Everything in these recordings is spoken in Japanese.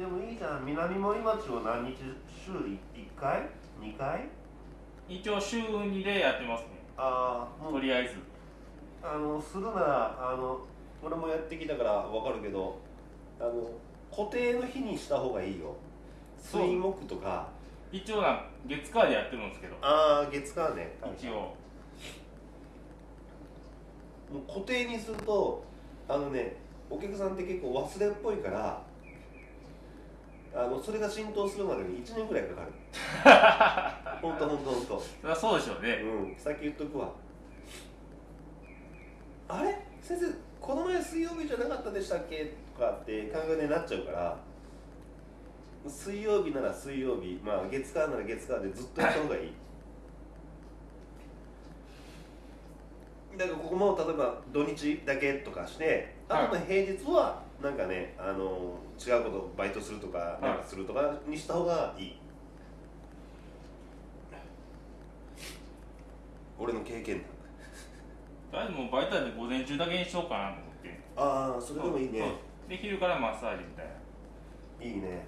でもいいじゃん南森町を何日週1回？2回？一応週2でやってますね。ああとりあえず。あのするならあの俺もやってきたから分かるけどあの固定の日にした方がいいよ。水木とか。一応な月火でやってるんですけど。ああ月火ね。一応。もう固定にするとあのねお客さんって結構忘れっぽいからあのそれが浸透するまでに1年ぐらいかかる。ほんとほんとほんと。そりゃそうでしょうね。うん先言っとくわ。あれ？先生この前水曜日じゃなかったでしたっけ？とかって考えになっちゃうから水曜日なら水曜日まあ月火なら月火でずっとやった方がいい。だからここも例えば土日だけとかしてあとの平日はなんかねあの違うことバイトするとかなんかするとかにした方がいい。俺の経験談。とりあえずもうバイトで午前中だけにしようかなと思って。ああそれでもいいね。で昼からマッサージみたいな。いいね。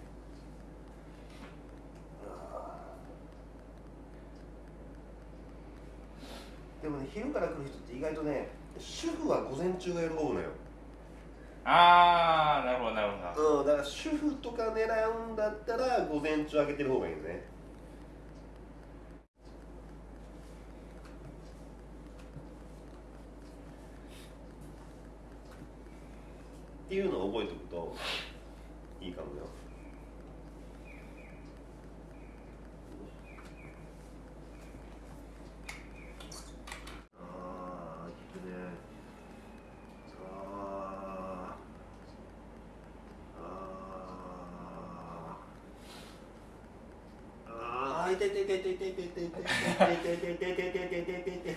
でもね昼から来る人って意外とね主婦は午前中が喜ぶのよああなるほどなるほど。うんだから主婦とか狙うんだったら午前中開けてる方がいいよね。っていうのを覚えておくといいかもよああいいねあーあーあー痛いててててててててててててててててて